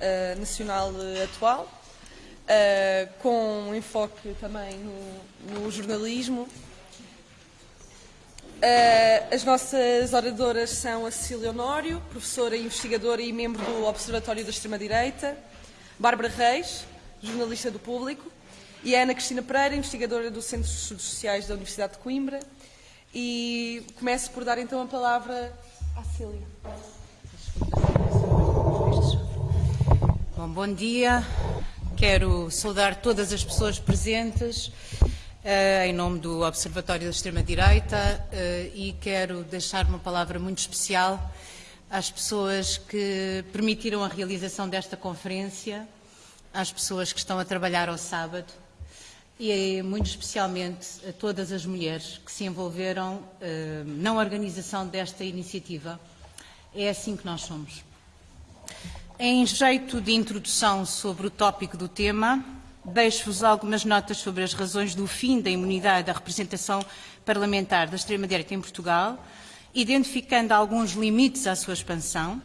uh, nacional atual, com um enfoque também no, no jornalismo. as nossas oradoras são a Cecília Honório, professora, investigadora e membro do Observatório da Extrema-Direita, Bárbara Reis, jornalista do Público, e a Ana Cristina Pereira, investigadora do Centro de Estudos Sociais da Universidade de Coimbra. E começo por dar então a palavra à Cília. Bom, bom dia. Quero saudar todas as pessoas presentes uh, em nome do Observatório da Extrema-Direita uh, e quero deixar uma palavra muito especial às pessoas que permitiram a realização desta conferência, às pessoas que estão a trabalhar ao sábado e muito especialmente a todas as mulheres que se envolveram uh, na organização desta iniciativa. É assim que nós somos. Em jeito de introdução sobre o tópico do tema, deixo-vos algumas notas sobre as razões do fim da imunidade da representação parlamentar da extrema-direita em Portugal, identificando alguns limites à sua expansão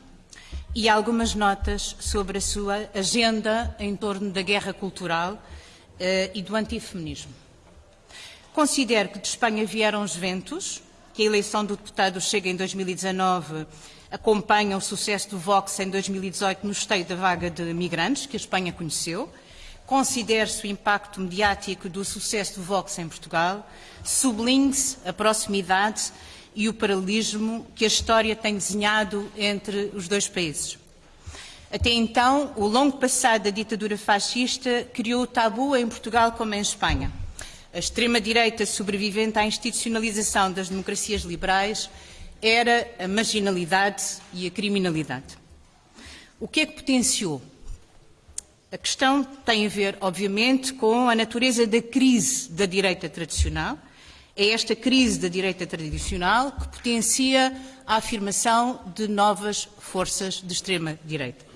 e algumas notas sobre a sua agenda em torno da guerra cultural uh, e do antifeminismo. Considero que de Espanha vieram os ventos, que a eleição do deputado Chega em 2019 acompanha o sucesso do Vox em 2018 no esteio da vaga de migrantes que a Espanha conheceu. Considere-se o impacto mediático do sucesso do Vox em Portugal. Sublinhe-se a proximidade e o paralelismo que a história tem desenhado entre os dois países. Até então, o longo passado da ditadura fascista criou o tabu em Portugal como em Espanha. A extrema-direita sobrevivente à institucionalização das democracias liberais era a marginalidade e a criminalidade. O que é que potenciou? A questão tem a ver, obviamente, com a natureza da crise da direita tradicional. É esta crise da direita tradicional que potencia a afirmação de novas forças de extrema-direita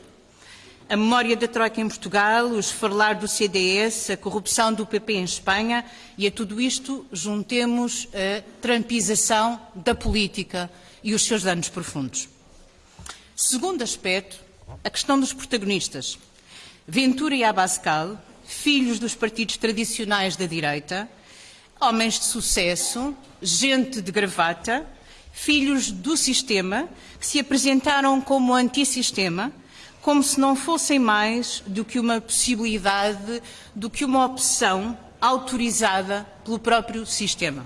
a memória da Troika em Portugal, o esfarlar do CDS, a corrupção do PP em Espanha e a tudo isto juntemos a trampização da política e os seus danos profundos. Segundo aspecto, a questão dos protagonistas. Ventura e Abascal, filhos dos partidos tradicionais da direita, homens de sucesso, gente de gravata, filhos do sistema, que se apresentaram como antissistema, como se não fossem mais do que uma possibilidade, do que uma opção autorizada pelo próprio sistema.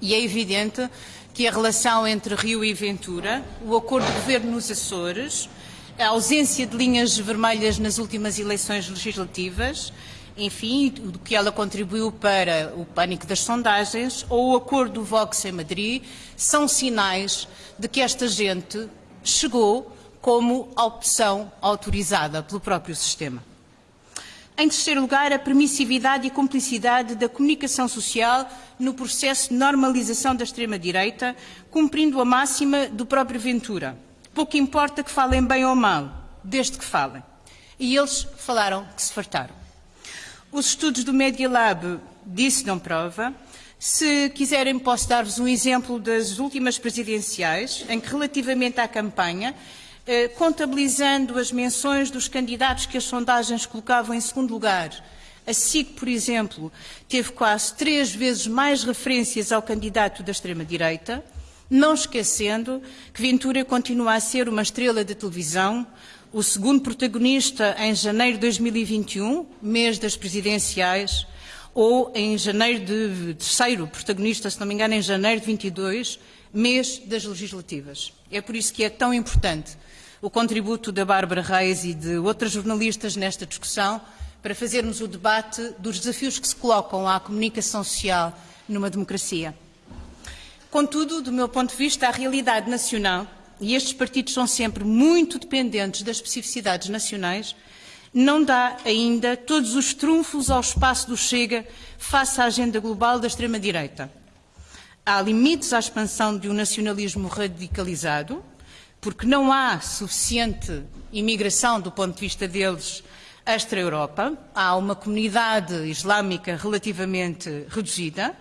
E é evidente que a relação entre Rio e Ventura, o acordo de governo nos Açores, a ausência de linhas vermelhas nas últimas eleições legislativas, enfim, do que ela contribuiu para o pânico das sondagens, ou o acordo do Vox em Madrid, são sinais de que esta gente chegou como opção autorizada pelo próprio sistema. Em terceiro lugar, a permissividade e cumplicidade da comunicação social no processo de normalização da extrema-direita, cumprindo a máxima do próprio Ventura. Pouco importa que falem bem ou mal, desde que falem. E eles falaram que se fartaram. Os estudos do Media Lab disso não prova. Se quiserem, posso dar-vos um exemplo das últimas presidenciais, em que, relativamente à campanha, contabilizando as menções dos candidatos que as sondagens colocavam em segundo lugar. A SIC, por exemplo, teve quase três vezes mais referências ao candidato da extrema-direita, não esquecendo que Ventura continua a ser uma estrela de televisão, o segundo protagonista em janeiro de 2021, mês das presidenciais, ou em janeiro de terceiro protagonista, se não me engano, em janeiro de 22, mês das legislativas. É por isso que é tão importante o contributo da Bárbara Reis e de outras jornalistas nesta discussão para fazermos o debate dos desafios que se colocam à comunicação social numa democracia. Contudo, do meu ponto de vista, a realidade nacional, e estes partidos são sempre muito dependentes das especificidades nacionais, não dá ainda todos os trunfos ao espaço do Chega face à agenda global da extrema-direita. Há limites à expansão de um nacionalismo radicalizado, porque não há suficiente imigração do ponto de vista deles extra-Europa, há uma comunidade islâmica relativamente reduzida,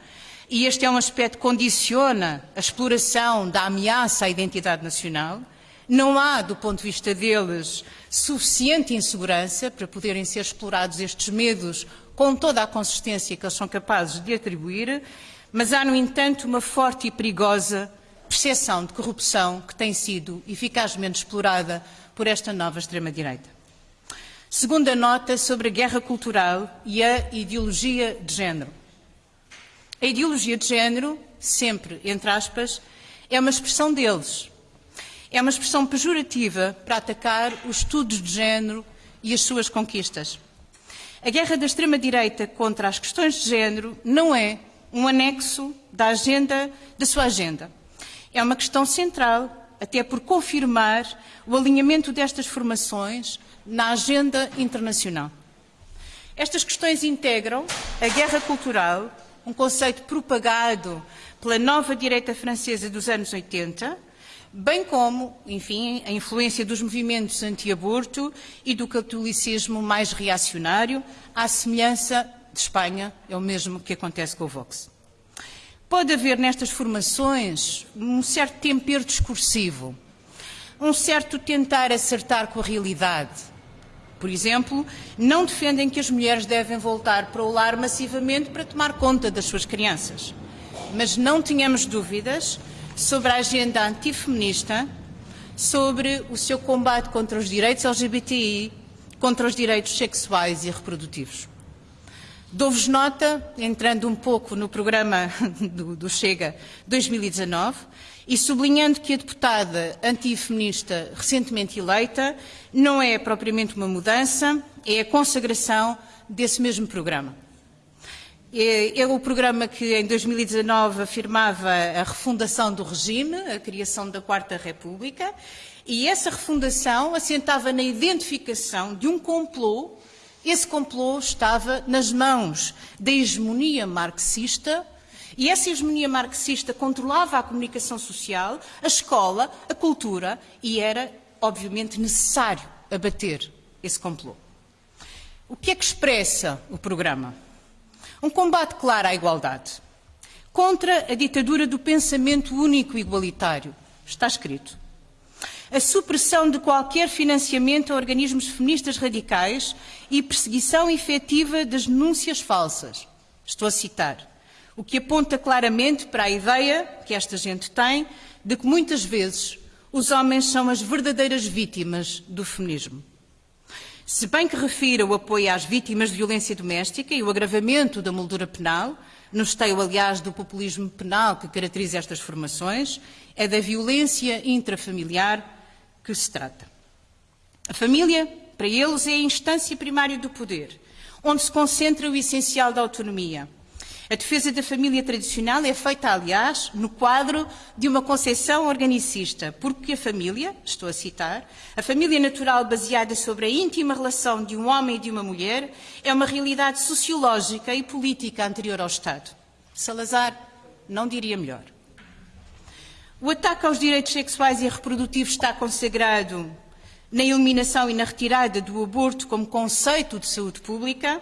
e este é um aspecto que condiciona a exploração da ameaça à identidade nacional. Não há, do ponto de vista deles, suficiente insegurança para poderem ser explorados estes medos com toda a consistência que eles são capazes de atribuir, mas há, no entanto, uma forte e perigosa percepção de corrupção que tem sido eficazmente explorada por esta nova extrema-direita. Segunda nota sobre a guerra cultural e a ideologia de género. A ideologia de género, sempre entre aspas, é uma expressão deles. É uma expressão pejorativa para atacar os estudos de género e as suas conquistas. A guerra da extrema-direita contra as questões de género não é um anexo da agenda da sua agenda. É uma questão central, até por confirmar o alinhamento destas formações na agenda internacional. Estas questões integram a guerra cultural, um conceito propagado pela nova direita francesa dos anos 80, bem como, enfim, a influência dos movimentos anti-aborto e do catolicismo mais reacionário, à semelhança de Espanha, é o mesmo que acontece com o Vox. Pode haver nestas formações um certo tempero discursivo, um certo tentar acertar com a realidade. Por exemplo, não defendem que as mulheres devem voltar para o lar massivamente para tomar conta das suas crianças. Mas não tínhamos dúvidas sobre a agenda antifeminista, sobre o seu combate contra os direitos LGBTI, contra os direitos sexuais e reprodutivos. Dou-vos nota, entrando um pouco no programa do, do, Chega 2019 e sublinhando que a deputada antifeminista recentemente eleita não é propriamente uma mudança, é a consagração desse mesmo programa. É, é o programa que em 2019 afirmava a refundação do regime, a criação da Quarta República, e essa refundação assentava na identificação de um complô. Esse complô estava nas mãos da hegemonia marxista e essa hegemonia marxista controlava a comunicação social, a escola, a cultura e era, obviamente, necessário abater esse complô. O que é que expressa o programa? Um combate claro à igualdade. Contra a ditadura do pensamento único e igualitário. Está escrito. A supressão de qualquer financiamento a organismos feministas radicais e perseguição efetiva das denúncias falsas. Estou a citar. O que aponta claramente para a ideia que esta gente tem de que muitas vezes os homens são as verdadeiras vítimas do feminismo. Se bem que refira o apoio às vítimas de violência doméstica e o agravamento da moldura penal, no esteio, aliás, do populismo penal que caracteriza estas formações, é da violência intrafamiliar que se trata. A família, para eles, é a instância primária do poder, onde se concentra o essencial da autonomia, a defesa da família tradicional é feita, aliás, no quadro de uma concepção organicista, porque a família, estou a citar, a família natural baseada sobre a íntima relação de um homem e de uma mulher é uma realidade sociológica e política anterior ao Estado. Salazar não diria melhor. O ataque aos direitos sexuais e reprodutivos está consagrado na eliminação e na retirada do aborto como conceito de saúde pública,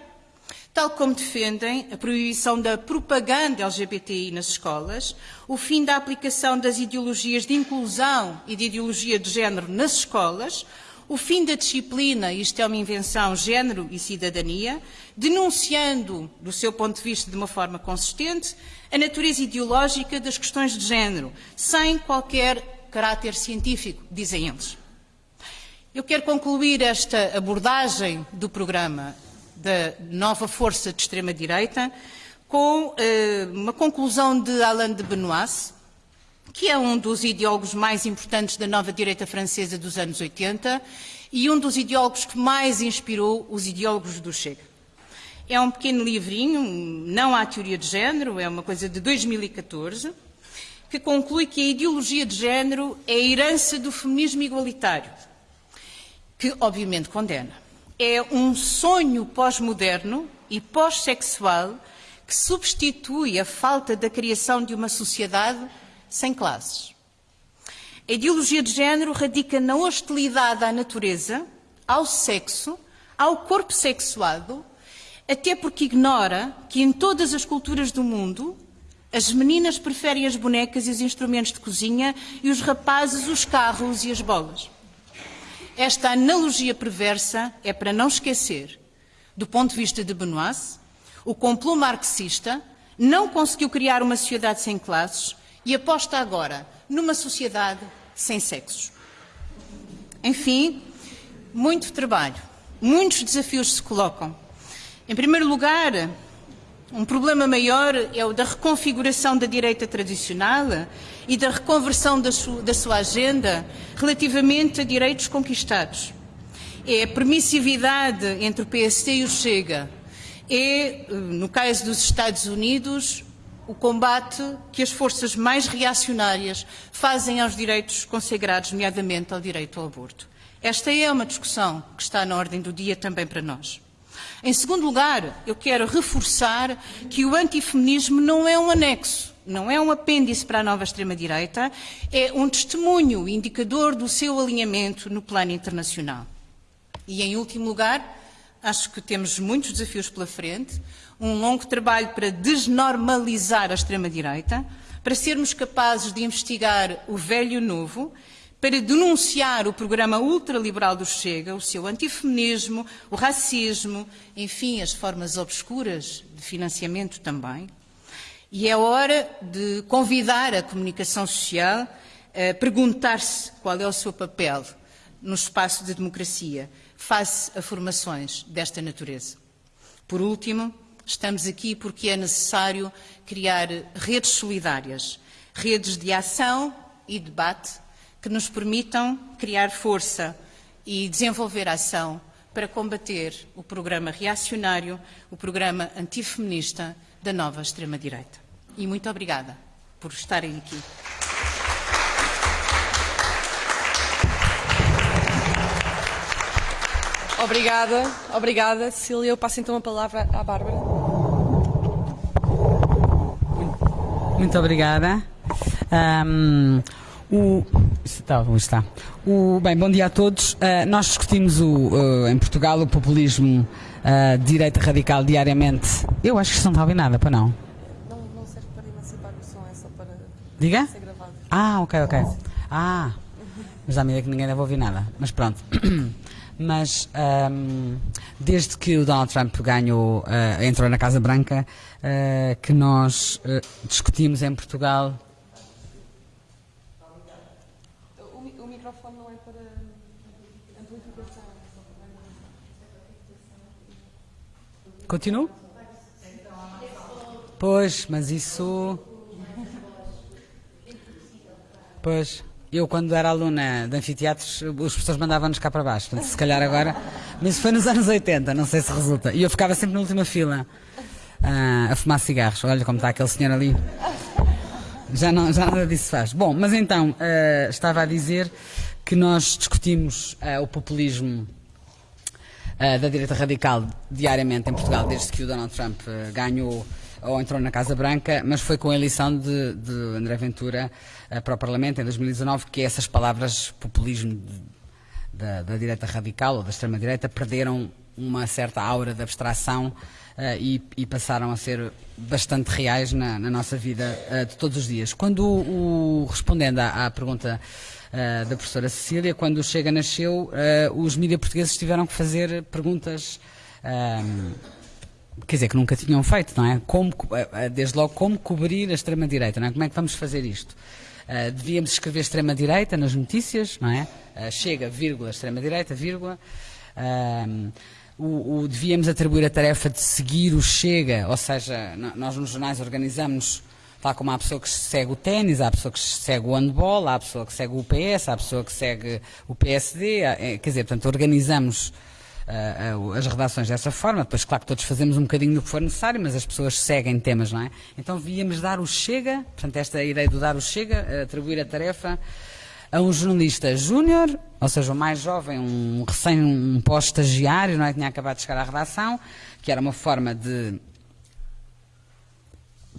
tal como defendem a proibição da propaganda LGBTI nas escolas, o fim da aplicação das ideologias de inclusão e de ideologia de género nas escolas, o fim da disciplina, isto é uma invenção, género e cidadania, denunciando, do seu ponto de vista de uma forma consistente, a natureza ideológica das questões de género, sem qualquer caráter científico, dizem eles. Eu quero concluir esta abordagem do programa da nova força de extrema-direita, com eh, uma conclusão de Alain de Benoist, que é um dos ideólogos mais importantes da nova direita francesa dos anos 80 e um dos ideólogos que mais inspirou os ideólogos do Chega. É um pequeno livrinho, não há teoria de género, é uma coisa de 2014, que conclui que a ideologia de género é a herança do feminismo igualitário, que obviamente condena é um sonho pós-moderno e pós-sexual que substitui a falta da criação de uma sociedade sem classes. A ideologia de género radica na hostilidade à natureza, ao sexo, ao corpo sexuado, até porque ignora que em todas as culturas do mundo As meninas preferem as bonecas e os instrumentos de cozinha e os rapazes os carros e as bolas. Esta analogia perversa é para não esquecer, do ponto de vista de Benoit, o complô marxista não conseguiu criar uma sociedade sem classes e aposta agora numa sociedade sem sexos. Enfim, muito trabalho, muitos desafios se colocam. Em primeiro lugar, um problema maior é o da reconfiguração da direita tradicional e da reconversão da, da sua agenda relativamente a direitos conquistados. É a permissividade entre o PSD e o Chega. É, no caso dos Estados Unidos, o combate que as forças mais reacionárias fazem aos direitos consagrados, nomeadamente ao direito ao aborto. Esta é uma discussão que está na ordem do dia também para nós. Em segundo lugar, eu quero reforçar que o antifeminismo não é um anexo, não é um apêndice para a nova extrema-direita, é um testemunho indicador do seu alinhamento no plano internacional. E, em último lugar, acho que temos muitos desafios pela frente, um longo trabalho para desnormalizar a extrema-direita, para sermos capazes de investigar o velho e o novo para denunciar o programa ultraliberal do Chega, o seu antifeminismo, o racismo, enfim, as formas obscuras de financiamento também. E é hora de convidar a comunicação social a perguntar-se qual é o seu papel no espaço de democracia face a formações desta natureza. Por último, estamos aqui porque é necessário criar redes solidárias, redes de ação e debate que nos permitam criar força e desenvolver ação para combater o programa reacionário, o programa antifeminista da nova extrema-direita. E muito obrigada por estarem aqui. Obrigada, obrigada, Cecília. Eu passo então a palavra à Bárbara. Muito obrigada. Um, o, está, está. O, bem, bom dia a todos. Uh, nós discutimos o, uh, em Portugal o populismo uh, de direita radical diariamente. Eu acho que isso não está a ouvir nada, para não? Não, não serve para emancipar o som, é só para Diga? ser gravado. Ah, ok, ok. Ah, mas dá a ideia que ninguém deve ouvir nada. Mas pronto. mas um, desde que o Donald Trump ganhou, entrou na Casa Branca, que nós discutimos em Portugal Continuo? Pois, mas isso. Pois, eu quando era aluna de anfiteatros, os professores mandavam-nos cá para baixo. Portanto, se calhar agora. Mas foi nos anos 80, não sei se resulta. E eu ficava sempre na última fila uh, a fumar cigarros. Olha como está aquele senhor ali. Já, não, já nada disso faz. Bom, mas então, uh, estava a dizer que nós discutimos uh, o populismo uh, da direita radical diariamente em Portugal desde que o Donald Trump uh, ganhou ou entrou na Casa Branca, mas foi com a eleição de, de André Ventura uh, para o Parlamento em 2019 que essas palavras populismo de, da, da direita radical ou da extrema-direita perderam uma certa aura de abstração e, e, passaram a ser bastante reais na, na nossa vida de todos os dias. Quando o respondendo à, à pergunta uh, da professora Cecília, quando o Chega nasceu, os mídias portugueses tiveram que fazer perguntas quer dizer, que nunca tinham feito, não é? Como, desde logo, como cobrir a extrema-direita, não é? Como é que vamos fazer isto? Uh, devíamos escrever extrema-direita nas notícias, não é? Uh, chega, vírgula, extrema-direita, vírgula. Uh, o, o, devíamos atribuir a tarefa de seguir o Chega, ou seja, nós nos jornais organizamos tal como há pessoa que segue o ténis, há pessoa que segue o handball, há pessoa que segue o PS, há pessoa que segue o PSD, é, quer dizer, portanto, organizamos uh, as redações dessa forma, depois claro que todos fazemos um bocadinho do que for necessário, mas as pessoas seguem temas, não é? Então devíamos dar o Chega, portanto, esta ideia do dar o Chega, atribuir a tarefa a um jornalista júnior, ou seja, o mais jovem, um recém, um pós-estagiário, não é? Que tinha acabado de chegar à redação, que era uma forma de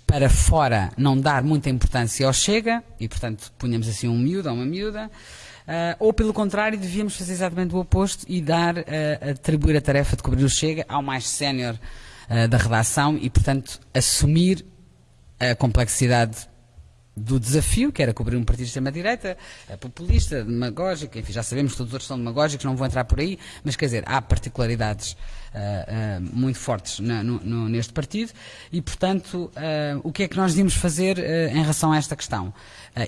para fora não dar muita importância ao Chega, e portanto punhamos assim um miúdo ou uma miúda, uh, ou pelo contrário devíamos fazer exatamente o oposto e dar, uh, atribuir a tarefa de cobrir o Chega ao mais sénior uh, da redação e portanto assumir a complexidade do desafio, que era cobrir um partido de extrema-direita, é populista, demagógico, enfim, já sabemos que todos os outros são demagógicos, não vou entrar por aí, mas quer dizer, há particularidades uh, uh, muito fortes na, no, no, neste partido e, portanto, uh, o que é que nós devíamos fazer em relação a esta questão?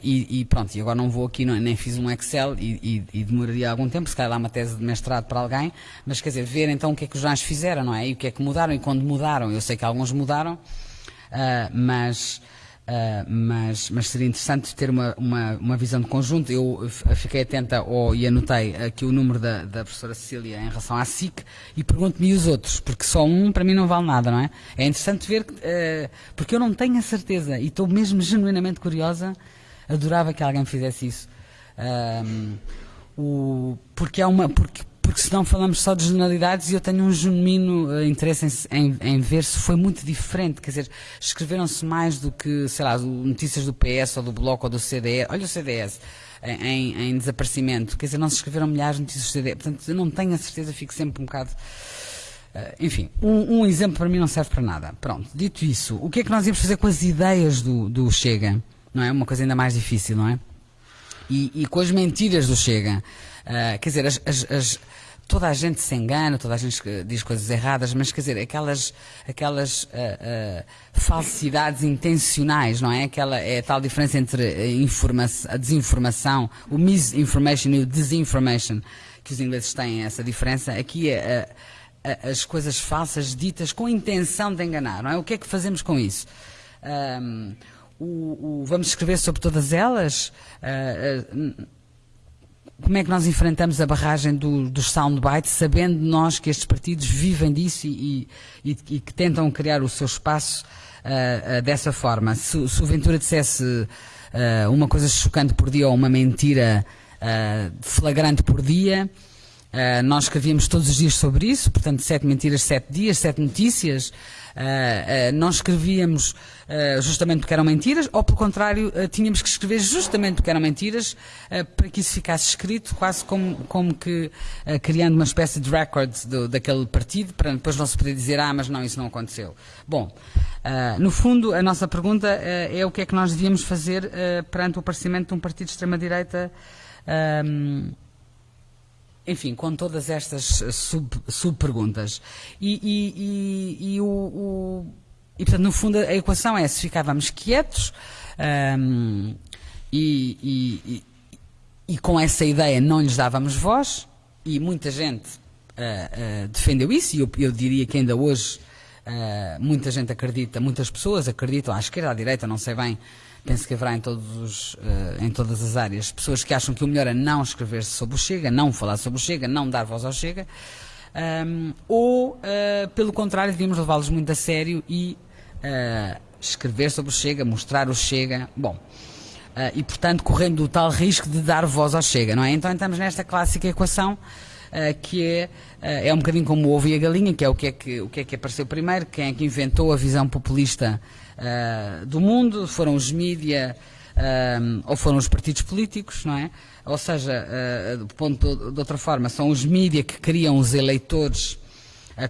E, e, pronto, e agora não vou aqui, não, nem fiz um Excel e, e, e, demoraria algum tempo, se calhar lá uma tese de mestrado para alguém, mas quer dizer, ver então o que é que os jornais fizeram, não é? E o que é que mudaram e quando mudaram, eu sei que alguns mudaram, mas Uh, mas, mas, seria interessante ter uma, uma, uma, visão de conjunto. Eu fiquei atenta ao, e anotei aqui o número da, da professora Cecília em relação à SIC e pergunto-me os outros, porque só um para mim não vale nada, não é? É interessante ver, uh, porque eu não tenho a certeza e estou mesmo genuinamente curiosa, adorava que alguém fizesse isso. Uh, o, porque, é uma, porque, porque senão falamos só de generalidades e eu tenho um genuíno uh, interesse em, em, em, ver se foi muito diferente. Quer dizer, escreveram-se mais do que, sei lá, notícias do PS ou do Bloco ou do CDS. Olha o CDS. Em, em, desaparecimento, quer dizer, não se escreveram milhares de notícias do CDS, portanto eu não tenho a certeza, fico sempre um bocado Uh, enfim, um, um, exemplo para mim não serve para nada. Pronto, dito isso, o que é que nós íamos fazer com as ideias do, do Chega? Não é? Uma coisa ainda mais difícil, não é? E, e com as mentiras do Chega. Uh, quer dizer, as, as, as, toda a gente se engana, toda a gente diz coisas erradas, mas quer dizer, aquelas, aquelas uh, uh, falsidades intencionais, não é? Aquela, é a tal diferença entre a, a desinformação, o misinformation e o disinformation, que os ingleses têm essa diferença. Aqui é as coisas falsas ditas com intenção de enganar, não é? O que é que fazemos com isso? Um, o, o, vamos escrever sobre todas elas? Uh, como é que nós enfrentamos a barragem do, dos soundbites, sabendo nós que estes partidos vivem disso e, e, e que tentam criar o seu espaço uh, uh, dessa forma? Se, se o Ventura dissesse uh, uma coisa chocante por dia ou uma mentira flagrante por dia, nós escrevíamos todos os dias sobre isso, portanto, sete mentiras, sete dias, sete notícias. Uh, uh, nós escrevíamos uh, justamente porque eram mentiras, ou pelo contrário, tínhamos que escrever justamente porque eram mentiras, para que isso ficasse escrito, quase como, como que criando uma espécie de record do, daquele partido, para depois não se poder dizer, ah, mas não, isso não aconteceu. Bom, no fundo, a nossa pergunta é o que é que nós devíamos fazer perante o aparecimento de um partido de extrema-direita. Um, enfim, com todas estas eh, sub-perguntas. Sub e, e, e, e, o, o, e, portanto, no fundo, a equação é se ficávamos quietos um, e, e, com essa ideia não lhes dávamos voz, e muita gente uh, uh, defendeu isso, e eu, eu, diria que ainda hoje uh, muita gente acredita, muitas pessoas acreditam, à esquerda, à direita, não sei bem, penso que haverá em, todos, uh, em todas as áreas pessoas que acham que o melhor é não escrever sobre o Chega, não falar sobre o Chega, não dar voz ao Chega, um, ou, uh, pelo contrário, devíamos levá-los muito a sério e uh, escrever sobre o Chega, mostrar o Chega. Bom. e, portanto, correndo o tal risco de dar voz ao Chega, não é? Então, estamos nesta clássica equação que é, é um bocadinho como o ovo e a galinha, que é o que é que, o que, é que apareceu primeiro, quem é que inventou a visão populista uh, do mundo, foram os mídia uh, ou foram os partidos políticos, não é? Ou seja, uh, do ponto de outra forma, são os mídia que criam os eleitores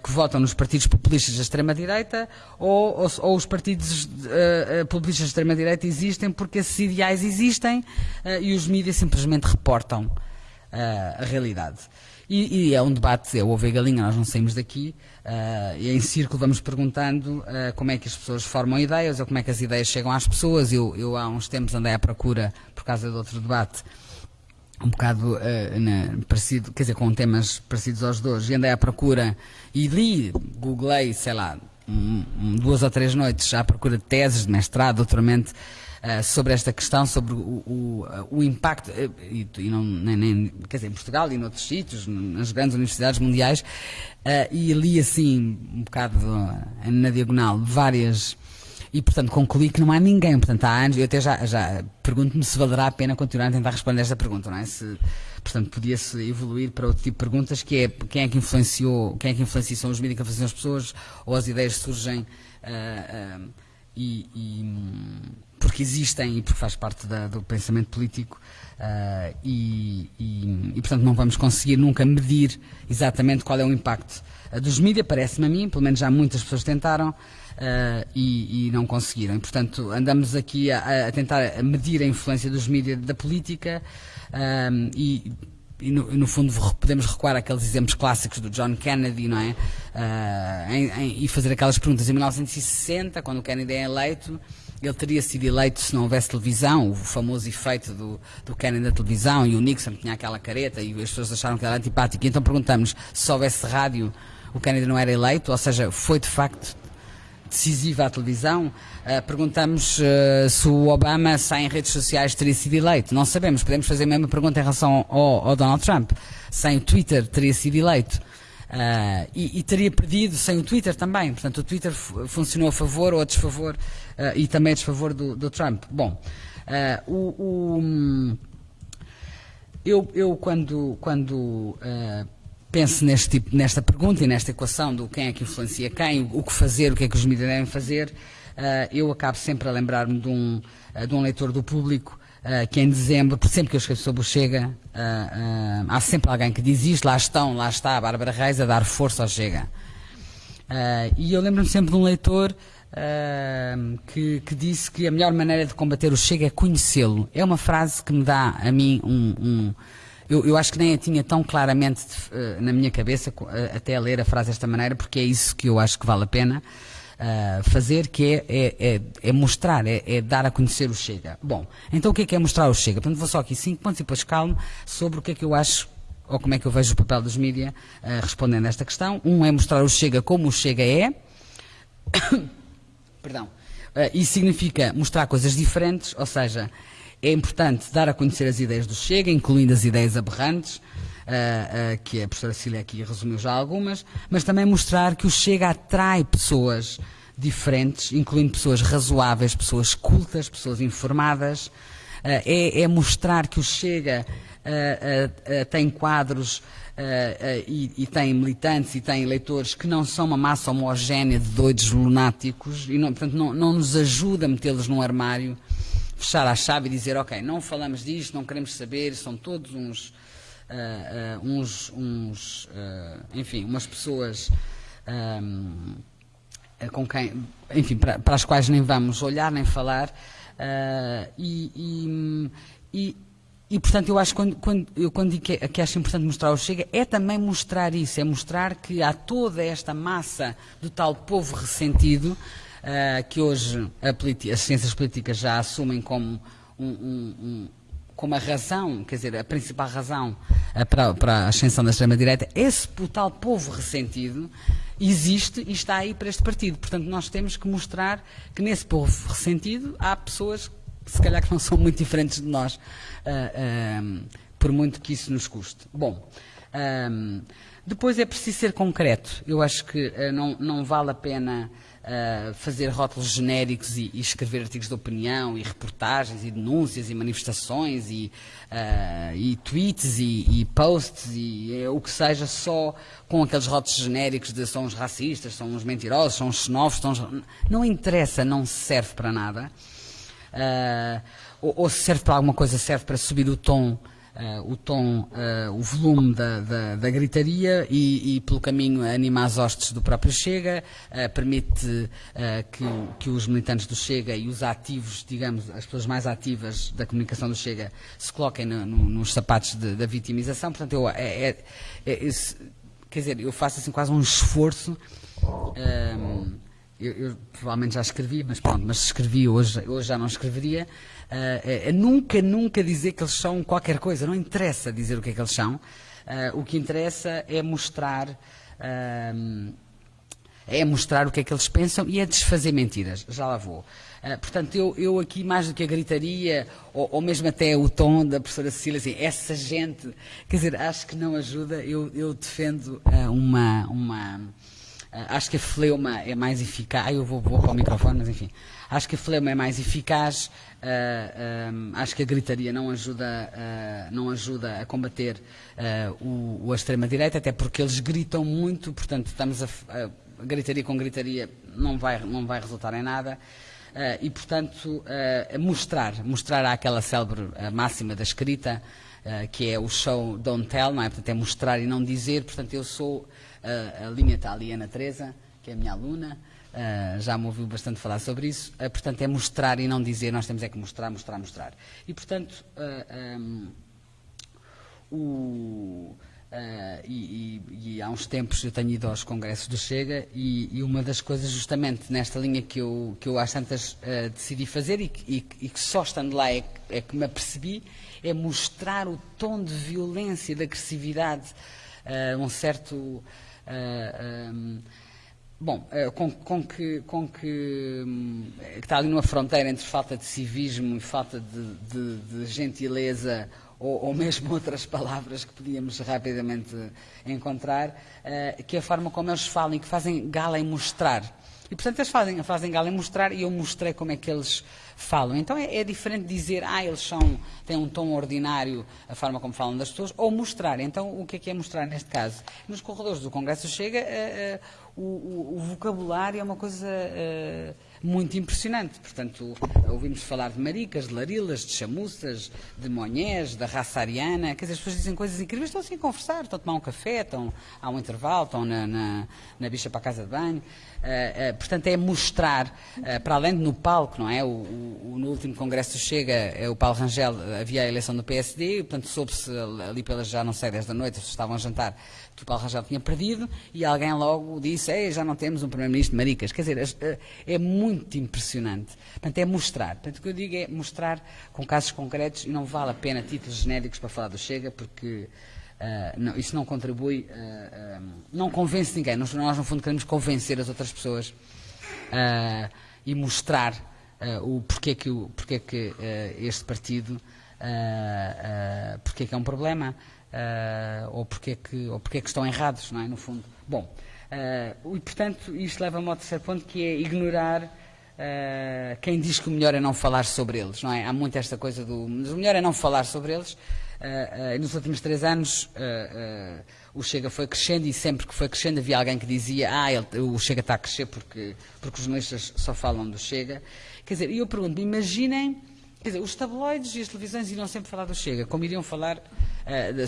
que votam nos partidos populistas da extrema-direita ou, ou, ou, os partidos uh, populistas da extrema-direita existem porque esses ideais existem e os mídias simplesmente reportam a realidade. E, e, é um debate, é o ovo e galinha, nós não saímos daqui, uh, e em círculo vamos perguntando uh, como é que as pessoas formam ideias, ou como é que as ideias chegam às pessoas. Eu, eu há uns tempos andei à procura, por causa de outro debate, um bocado uh, na, parecido, quer dizer, com temas parecidos aos dois, e andei à procura e li, googlei, sei lá, um, duas ou três noites à procura de teses de mestrado, doutoramento, uh, sobre esta questão, sobre o, o, o impacto, uh, e, e, não, nem, nem, quer dizer, em Portugal e noutros sítios, nas grandes universidades mundiais, uh, e li assim, um bocado na diagonal, várias. E, portanto, concluí que não há ninguém. Portanto, há anos, eu até já, já pergunto-me se valerá a pena continuar a tentar responder esta pergunta, não é? Se, portanto, podia-se evoluir para outro tipo de perguntas, que é quem é que influenciou, quem é que influencia, são os mídias que influenciam as pessoas, ou as ideias surgem uh, uh, e, e porque existem e porque faz parte da, do pensamento político uh, e, e, e, portanto não vamos conseguir nunca medir exatamente qual é o impacto dos mídias, parece-me a mim, pelo menos já muitas pessoas tentaram. E, e, não conseguiram. E, portanto, andamos aqui a, a tentar medir a influência dos mídias da política e e no, no, fundo podemos recuar àqueles exemplos clássicos do John Kennedy, não é? Uh, em, em, e fazer aquelas perguntas. Em 1960, quando o Kennedy é eleito, ele teria sido eleito se não houvesse televisão, o famoso efeito do, do Kennedy da televisão, e o Nixon tinha aquela careta e as pessoas acharam que era antipático. Então perguntamos se houvesse rádio, o Kennedy não era eleito, ou seja, foi de facto decisiva à televisão. Uh, perguntamos uh, se o Obama, sem redes sociais, teria sido eleito. Não sabemos. Podemos fazer a mesma pergunta em relação ao, ao Donald Trump. Sem o Twitter, teria sido eleito. Uh, e, e, teria perdido sem o Twitter também. Portanto, o Twitter funcionou a favor ou a desfavor e também a desfavor do, do Trump. Bom, o, o, hum, eu, eu, quando, quando pense neste tipo, nesta pergunta e nesta equação do quem é que influencia quem, o que fazer, o que é que os mídias devem fazer, uh, eu acabo sempre a lembrar-me de, um, uh, de um leitor do público uh, que em dezembro, sempre que eu escrevo sobre o Chega, há sempre alguém que diz isto, lá estão, lá está a Bárbara Reis a dar força ao Chega. e eu lembro-me sempre de um leitor que, que, disse que a melhor maneira de combater o Chega é conhecê-lo. É uma frase que me dá a mim um, um eu, eu, acho que nem a tinha tão claramente uh, na minha cabeça, uh, até ler a frase desta maneira, porque é isso que eu acho que vale a pena uh, fazer, que é, é, é, é mostrar, é, é, dar a conhecer o Chega. Bom, então o que é que é mostrar o Chega? Portanto, vou só aqui cinco pontos e depois calmo sobre o que é que eu acho ou como é que eu vejo o papel dos mídias respondendo a esta questão. Um é mostrar o Chega como o Chega é. Perdão. isso significa mostrar coisas diferentes, ou seja, é importante dar a conhecer as ideias do Chega, incluindo as ideias aberrantes, uh, uh, que a professora Cília aqui resumiu já algumas, mas também mostrar que o Chega atrai pessoas diferentes, incluindo pessoas razoáveis, pessoas cultas, pessoas informadas. Uh, é, é, mostrar que o Chega tem quadros e, e, tem militantes e tem eleitores que não são uma massa homogénea de doidos lunáticos e, não, portanto, não, não nos ajuda a metê-los num armário fechar a chave e dizer, ok, não falamos disto, não queremos saber, são todos uns, uh, uh, uns, uns uh, enfim, umas pessoas um, com quem, enfim, para, para, as quais nem vamos olhar nem falar e, e, e portanto, eu acho que quando, quando, eu quando digo que, que, acho importante mostrar o Chega, é também mostrar isso, é mostrar que há toda esta massa do tal povo ressentido uh, que hoje as ciências políticas já assumem como um, um como a razão, quer dizer, a principal razão uh, para, para, a ascensão da extrema-direita, esse tal povo ressentido existe e está aí para este partido. Portanto, nós temos que mostrar que nesse povo ressentido há pessoas, se calhar, que não são muito diferentes de nós, uh, por muito que isso nos custe. Bom, depois é preciso ser concreto. Eu acho que não, não vale a pena uh, fazer rótulos genéricos e, e, escrever artigos de opinião e reportagens e denúncias e manifestações e, uh, e tweets e, e, posts e uh, o que seja só com aqueles rótulos genéricos de são os racistas, são os mentirosos, são os xenófobos, são os... não interessa, não serve para nada. ou, ou se serve para alguma coisa, serve para subir o tom Uh, o tom, uh, o volume da, da, da gritaria e, e, pelo caminho, anima as hostes do próprio Chega, uh, permite que, que, os militantes do Chega e os ativos, digamos, as pessoas mais ativas da comunicação do Chega, se coloquem no, no, nos sapatos de, da vitimização. Portanto, eu, é, é, é, esse, quer dizer, eu faço assim quase um esforço. Um, ehm, eu, eu, provavelmente já escrevi, mas pronto, mas escrevi hoje, hoje já não escreveria uh, nunca, nunca dizer que eles são qualquer coisa, não interessa dizer o que é que eles são. Uh, o que interessa é mostrar. Uh, é mostrar o que é que eles pensam e é desfazer mentiras. Já lá vou. Uh, portanto, eu, eu, aqui, mais do que a gritaria, ou, ou, mesmo até o tom da professora Cecília, assim, essa gente, quer dizer, acho que não ajuda. Eu, eu defendo uh, uma. uma uh, acho que a fleuma é mais eficaz. Ah, eu vou, vou para o microfone, mas enfim. Acho que a fleuma é mais eficaz Uh, ah, um, ah, acho que a gritaria não ajuda, uh, não ajuda a combater uh, o, o extrema-direita, até porque eles gritam muito, portanto, estamos a, a, gritaria com gritaria não vai, não vai resultar em nada. e, portanto, mostrar, mostrar aquela célebre máxima da escrita, que é o show Don't Tell, não é? Portanto, é mostrar e não dizer. Portanto, eu sou, a linha está ali, Ana Teresa, que é a minha aluna, Uh, já me ouviu bastante falar sobre isso. Uh, portanto, é mostrar e não dizer, nós temos é que mostrar, mostrar, mostrar. E, portanto, uh, um, o, e, e, e, há uns tempos eu tenho ido aos congressos do Chega e, e, uma das coisas justamente nesta linha que eu, que eu às tantas decidi fazer e, que só estando lá é, é, que me apercebi, é mostrar o tom de violência e de agressividade, um certo... Um, Bom, eh, com, com, que, com que, hum, que, está ali numa fronteira entre falta de civismo e falta de, de, de gentileza ou, ou, mesmo outras palavras que podíamos rapidamente encontrar, uh, que é a forma como eles falam e que fazem gala em mostrar. E, portanto, eles fazem, fazem gala em mostrar e eu mostrei como é que eles falam. Então é, é, diferente dizer, ah, eles são, têm um tom ordinário, a forma como falam das pessoas, ou mostrar. Então, o que é que é mostrar neste caso? Nos corredores do Congresso chega, uh, uh, o, o, vocabulário é uma coisa uh, muito impressionante. Portanto, ouvimos falar de maricas, de larilas, de chamuças, de monhés, da raça ariana. Quer dizer, as pessoas dizem coisas incríveis, estão assim a conversar, estão a tomar um café, estão há um intervalo, estão na, na, na bicha para a casa de banho. Uh, uh, portanto, é mostrar, uh, para além de no palco, não é? O, o, no último congresso Chega, o Paulo Rangel, havia a eleição do PSD, portanto, soube-se ali pelas, já não sei, 10 da noite, estavam a jantar, Paulo Rangel tinha perdido, e alguém logo disse, Ei, já não temos um Primeiro-Ministro de maricas. Quer dizer, é muito impressionante. Portanto, é mostrar. Portanto, o que eu digo é mostrar com casos concretos, e não vale a pena títulos genéricos para falar do Chega, porque Uh, não, isso não contribui, uh, uh, não convence ninguém. Nós, nós, no fundo, queremos convencer as outras pessoas e mostrar o porquê que, o, porquê que este partido porquê que é um problema ou, porquê que, ou porquê que estão errados, não é, no fundo. Bom, e portanto, isto leva-me ao terceiro ponto, que é ignorar quem diz que o melhor é não falar sobre eles, não é? Há muito esta coisa do o melhor é não falar sobre eles, Uh, uh, nos últimos três anos uh, o Chega foi crescendo e sempre que foi crescendo havia alguém que dizia ah, ele, o Chega está a crescer porque, porque os jornalistas só falam do Chega. Quer dizer, eu pergunto imaginem, quer dizer, os tabloides e as televisões iriam sempre falar do Chega, como iriam falar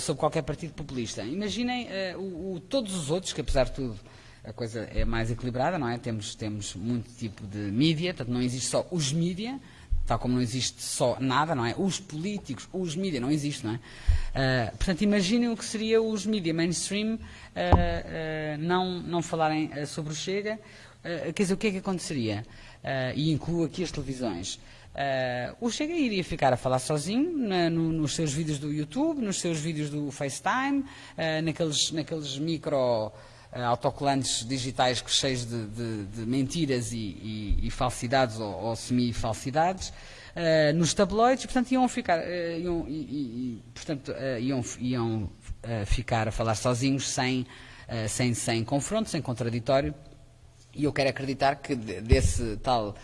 sobre qualquer partido populista. Imaginem o, o, todos os outros, que apesar de tudo a coisa é mais equilibrada, não é? Temos, temos muito tipo de mídia, portanto não existe só os mídia, tal como não existe só nada, não é? Os políticos, os mídias, não existe, não é? Uh, portanto, imaginem o que seria os mídias mainstream uh, uh, não, não falarem sobre o Chega. quer dizer, o que é que aconteceria? e incluo aqui as televisões. O Chega iria ficar a falar sozinho no, nos seus vídeos do YouTube, nos seus vídeos do FaceTime, naqueles, naqueles micro uh, autocolantes digitais cheios de, de, de mentiras e, e, e, falsidades ou, ou semi-falsidades, uh, nos tabloides, portanto iam ficar, uh, iam, e, portanto, iam, iam ficar a falar sozinhos, sem, sem, sem confronto, sem contraditório, e eu quero acreditar que desse tal,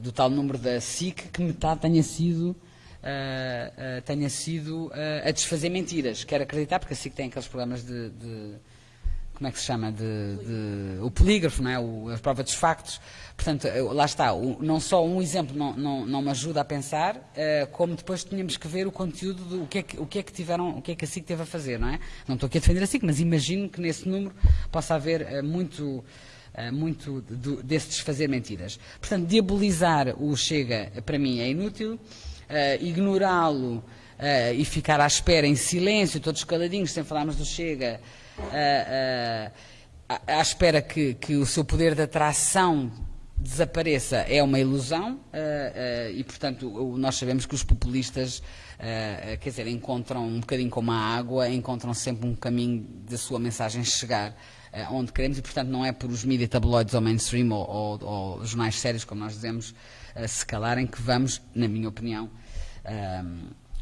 do tal número da SIC, que metade tenha sido Uh, uh, tenha sido uh, a desfazer mentiras. Quero acreditar, porque a SIC tem aqueles programas de, de, como é que se chama, de, de o polígrafo, não é? O, a prova dos factos. Portanto, lá está, o, não só um exemplo não, não, não me ajuda a pensar, como depois tínhamos que ver o conteúdo do que, é que, o que é que tiveram, o que é que a SIC teve a fazer, não é? Não estou aqui a defender a SIC, mas imagino que nesse número possa haver muito, muito de, desse desfazer mentiras. Portanto, diabolizar o Chega, para mim, é inútil, ignorá-lo e ficar à espera em silêncio, todos caladinhos, sem falarmos do Chega, uh, à espera que, que, o seu poder de atração desapareça é uma ilusão e, portanto, nós sabemos que os populistas, quer dizer, encontram um bocadinho como a água, encontram sempre um caminho da sua mensagem chegar onde queremos e, portanto, não é por os mídias tabloides ou mainstream ou, ou, ou, jornais sérios, como nós dizemos, se calarem que vamos, na minha opinião,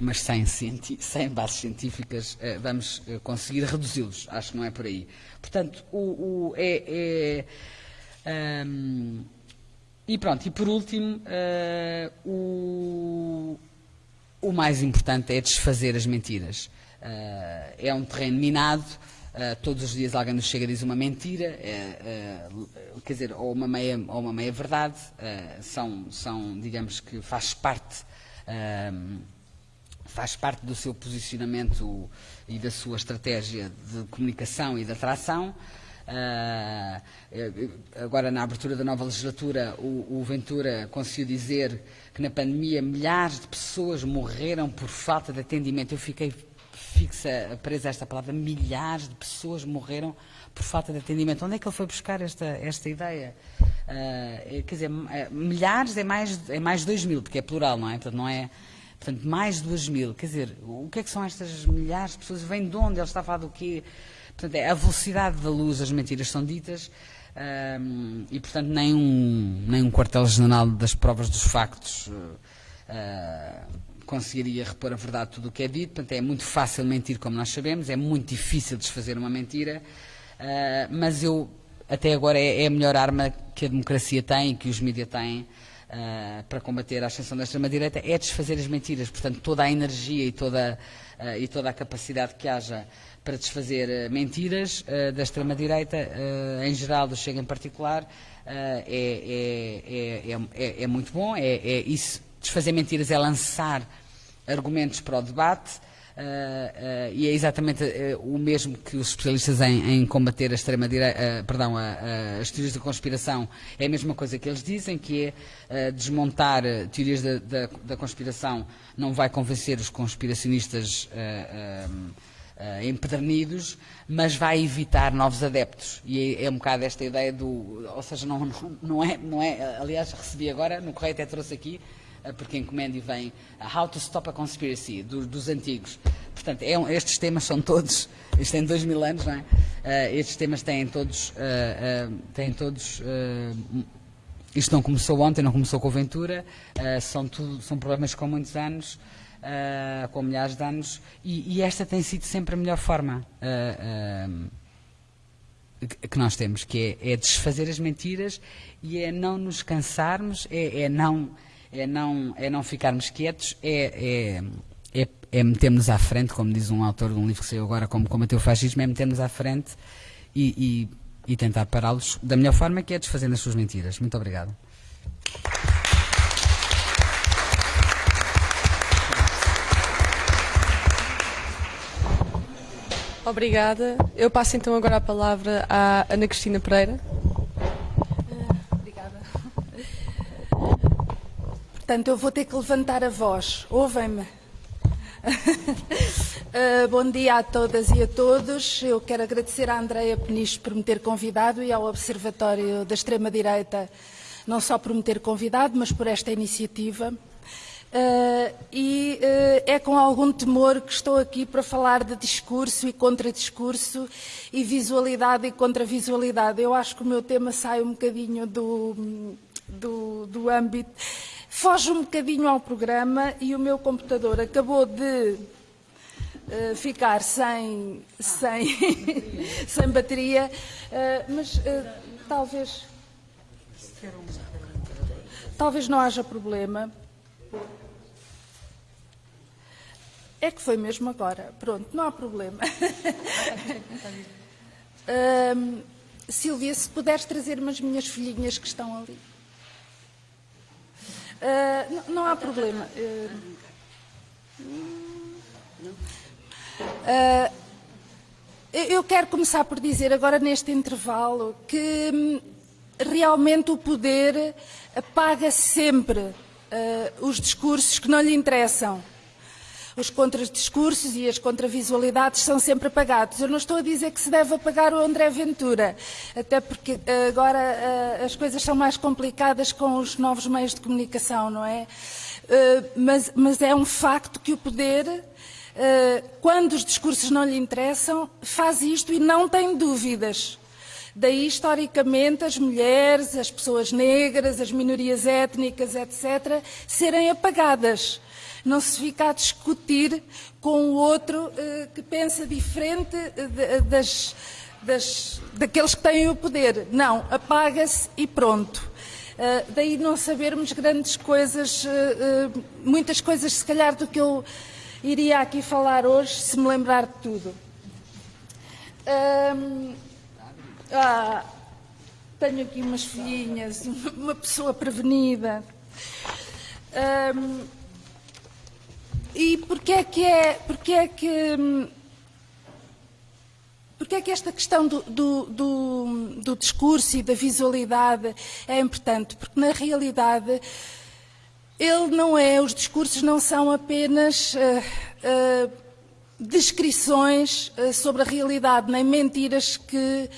mas sem, sem bases científicas uh, vamos uh, conseguir reduzi-los. Acho que não é por aí. Portanto, o, o é, é um, e pronto, e por último, uh, o, o mais importante é desfazer as mentiras. é um terreno minado, todos os dias alguém nos chega e diz uma mentira, quer dizer, ou uma meia, ou uma meia verdade, são, são, digamos que faz parte faz parte do seu posicionamento e da sua estratégia de comunicação e de atração. Uh, agora, na abertura da nova legislatura, o, o, Ventura conseguiu dizer que na pandemia milhares de pessoas morreram por falta de atendimento. Eu fiquei fixa, presa esta palavra, milhares de pessoas morreram por falta de atendimento. Onde é que ele foi buscar esta, esta ideia? Uh, quer dizer, milhares é mais, é mais de 2 mil, porque é plural, não é? Portanto, não é portanto, mais de 2 mil. Quer dizer, o que é que são estas milhares de pessoas? Vem de onde? Ele está a falar do quê? Portanto, é a velocidade da luz, as mentiras são ditas, um, e, portanto, nem um, nem um quartel-general das provas dos factos uh, conseguiria repor a verdade de tudo o que é dito. Portanto, é muito fácil mentir, como nós sabemos, é muito difícil desfazer uma mentira, uh, mas eu, até agora, é, é, a melhor arma que a democracia tem e que os mídias têm. Uh, para combater a ascensão da extrema-direita é desfazer as mentiras. Portanto, toda a energia e toda, uh, e toda a capacidade que haja para desfazer mentiras da extrema-direita, em geral, do Chega em particular, é, é, é, é, muito bom. É, isso, desfazer mentiras é lançar argumentos para o debate. e é exatamente o mesmo que os especialistas em, em combater a extrema-direita, perdão, a, a, as teorias da conspiração, é a mesma coisa que eles dizem, que é desmontar teorias da, da, da, conspiração não vai convencer os conspiracionistas uh, empedernidos, mas vai evitar novos adeptos. E é, é, um bocado esta ideia do. Ou seja, não, não, não, é, não é. Aliás, recebi agora, no correio até trouxe aqui, uh, porque encomendo e vem uh, How to Stop a Conspiracy, do, dos antigos. Portanto, é estes temas são todos. Isto tem dois mil anos, não é? estes temas têm todos. têm todos isto não começou ontem, não começou com a Ventura, são, tudo, são problemas com muitos anos uh, com milhares de anos, e, e, esta tem sido sempre a melhor forma uh, que nós temos, que é, é, desfazer as mentiras e é não nos cansarmos, é, é não, é, não, é não ficarmos quietos, é, é, é, é metermos à frente, como diz um autor de um livro que saiu agora, como combater o fascismo, é metermos à frente e, e, e tentar pará-los da melhor forma, que é desfazendo as suas mentiras. Muito obrigado. Obrigada. Eu passo então agora a palavra à Ana Cristina Pereira. Portanto, eu vou ter que levantar a voz. Ouvem-me. Uh, bom dia a todas e a todos. Eu quero agradecer à Andreia Peniche por me ter convidado e ao Observatório da Extrema-Direita, não só por me ter convidado, mas por esta iniciativa. Uh, e uh, é com algum temor que estou aqui para falar de discurso e contra-discurso e visualidade e contra-visualidade. Eu acho que o meu tema sai um bocadinho do, do, do âmbito, foge um bocadinho ao programa e o meu computador acabou de uh, ficar sem, sem, sem bateria, mas talvez, talvez não haja problema. É que foi mesmo agora. Pronto, não há problema. Silvia, se puderes trazer-me as minhas filhinhas que estão ali. Uh, não, não, há problema. Uh, eu quero começar por dizer agora neste intervalo que hum, realmente o poder apaga sempre uh, os discursos que não lhe interessam os contradiscursos e as contravisualidades são sempre apagados. Eu não estou a dizer que se deve apagar o André Ventura, até porque eh, agora uh, as coisas são mais complicadas com os novos meios de comunicação, não é? Uh, mas, mas, é um facto que o poder, quando os discursos não lhe interessam, faz isto e não tem dúvidas. Daí, historicamente, as mulheres, as pessoas negras, as minorias étnicas, etc., serem apagadas não se fica a discutir com o outro uh, que pensa diferente de, das, das, daqueles que têm o poder. Não, apaga-se e pronto. Uh, daí não sabermos grandes coisas, uh, muitas coisas, se calhar, do que eu iria aqui falar hoje, se me lembrar de tudo. ah, tenho aqui umas filhinhas, uma pessoa prevenida. E porquê é que é, porquê é que hum, Porquê é que esta questão do, do, do, do, discurso e da visualidade é importante? Porque, na realidade, ele não é, os discursos não são apenas uh, uh, descrições uh, sobre a realidade, nem mentiras que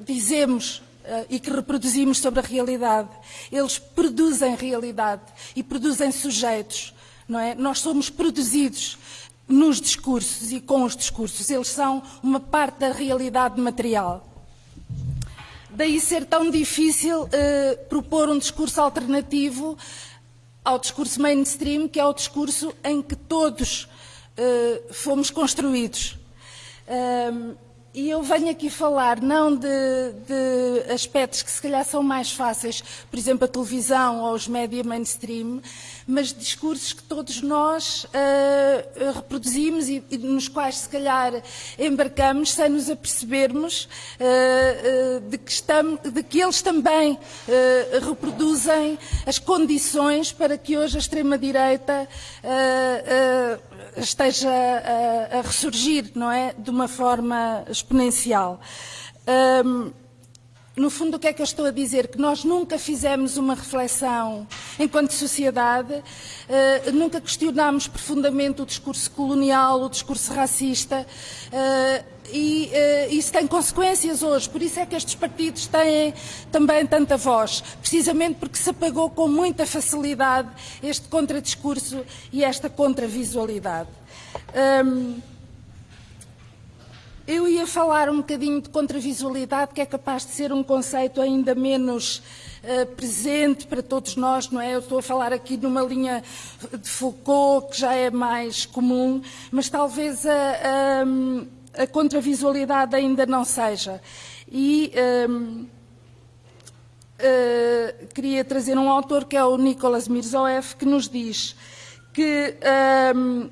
dizemos e que reproduzimos sobre a realidade. Eles produzem realidade e produzem sujeitos, não é? Nós somos produzidos nos discursos e com os discursos. Eles são uma parte da realidade material. Daí ser tão difícil uh, propor um discurso alternativo ao discurso mainstream, que é o discurso em que todos uh, fomos construídos. Uh, e eu venho aqui falar não de, de, aspectos que se calhar são mais fáceis, por exemplo, a televisão ou os média mainstream, mas discursos que todos nós uh, reproduzimos e, e, nos quais se calhar embarcamos sem nos apercebermos uh, uh, de, que estamos, de, que eles também reproduzem as condições para que hoje a extrema-direita esteja a, a, ressurgir, não é? De uma forma exponencial. Um, no fundo, o que é que eu estou a dizer? Que nós nunca fizemos uma reflexão enquanto sociedade, uh, nunca questionámos profundamente o discurso colonial, o discurso racista, uh, e uh, isso tem consequências hoje. Por isso é que estes partidos têm também tanta voz, precisamente porque se apagou com muita facilidade este contradiscurso e esta contravisualidade. Um, eu ia falar um bocadinho de contravisualidade, que é capaz de ser um conceito ainda menos uh, presente para todos nós, não é? Eu estou a falar aqui numa linha de Foucault, que já é mais comum, mas talvez a, a, a contravisualidade ainda não seja. E um, uh, eh, queria trazer um autor que é o Nicolas Mirzoeff, que nos diz que um,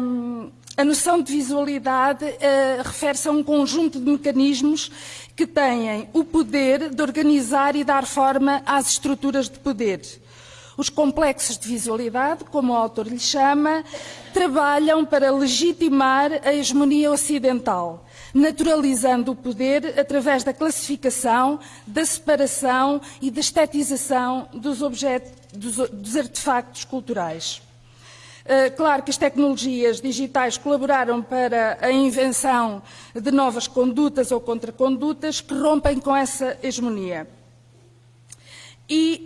um, a noção de visualidade uh, refere-se a um conjunto de mecanismos que têm o poder de organizar e dar forma às estruturas de poder. Os complexos de visualidade, como o autor lhe chama, trabalham para legitimar a hegemonia ocidental, naturalizando o poder através da classificação, da separação e da estetização dos, objetos, dos, dos artefactos culturais. Eh, claro que as tecnologias digitais colaboraram para a invenção de novas condutas ou contracondutas que rompem com essa hegemonia. E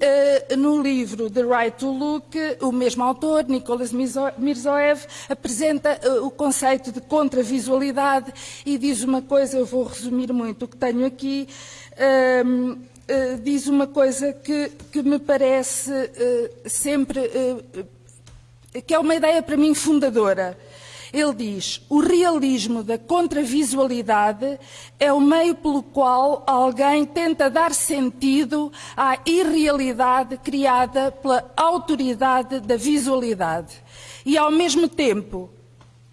uh, no livro The Right to Look, o mesmo autor, Nicolas Mirzoev, apresenta uh, o conceito de contravisualidade e diz uma coisa, eu vou resumir muito o que tenho aqui, uh, diz uma coisa que, que me parece sempre que é uma ideia para mim fundadora. Ele diz: o realismo da contravisualidade é o meio pelo qual alguém tenta dar sentido à irrealidade criada pela autoridade da visualidade e, ao mesmo tempo,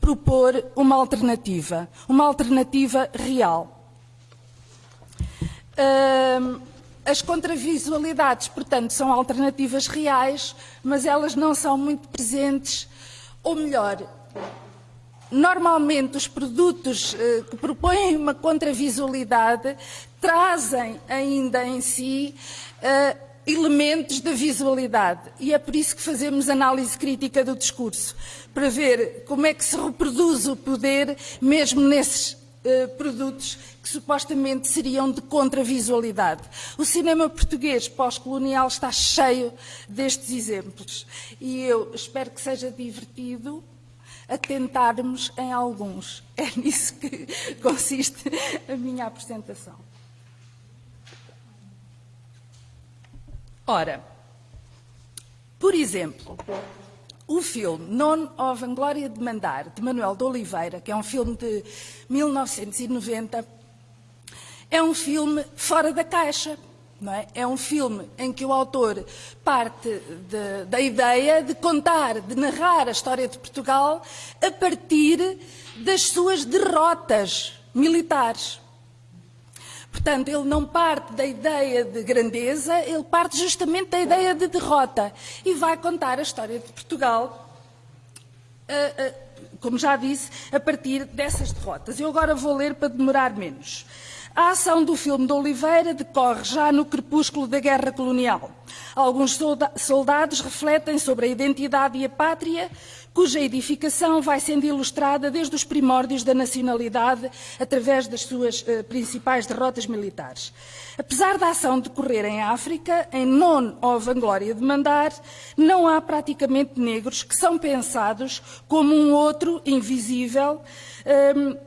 propor uma alternativa, uma alternativa real. As contravisualidades, portanto, são alternativas reais, mas elas não são muito presentes, ou melhor, normalmente os produtos eh, que propõem uma contravisualidade trazem ainda em si eh, elementos da visualidade. E é por isso que fazemos análise crítica do discurso, para ver como é que se reproduz o poder mesmo nesses eh, produtos que supostamente seriam de contravisualidade. O cinema português pós-colonial está cheio destes exemplos e eu espero que seja divertido atentarmos em alguns. É nisso que consiste a minha apresentação. Ora, por exemplo, o filme Non of Vanglória de Mandar, de Manuel de Oliveira, que é um filme de 1990, é um filme fora da caixa. É? é um filme em que o autor parte de, da ideia de contar, de narrar a história de Portugal a partir das suas derrotas militares. Portanto, ele não parte da ideia de grandeza, ele parte justamente da ideia de derrota e vai contar a história de Portugal, uh, uh, como já disse, a partir dessas derrotas. Eu agora vou ler para demorar menos. A ação do filme de Oliveira decorre já no crepúsculo da guerra colonial. Alguns soldados refletem sobre a identidade e a pátria, cuja edificação vai sendo ilustrada desde os primórdios da nacionalidade através das suas eh, principais derrotas militares. Apesar da ação decorrer em África, em Non ou Vanglória de Mandar, não há praticamente negros que são pensados como um outro invisível, ehm,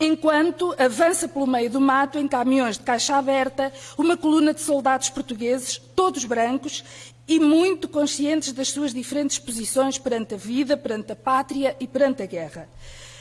enquanto avança pelo meio do mato, em caminhões de caixa aberta, uma coluna de soldados portugueses, todos brancos, e muito conscientes das suas diferentes posições perante a vida, perante a pátria e perante a guerra.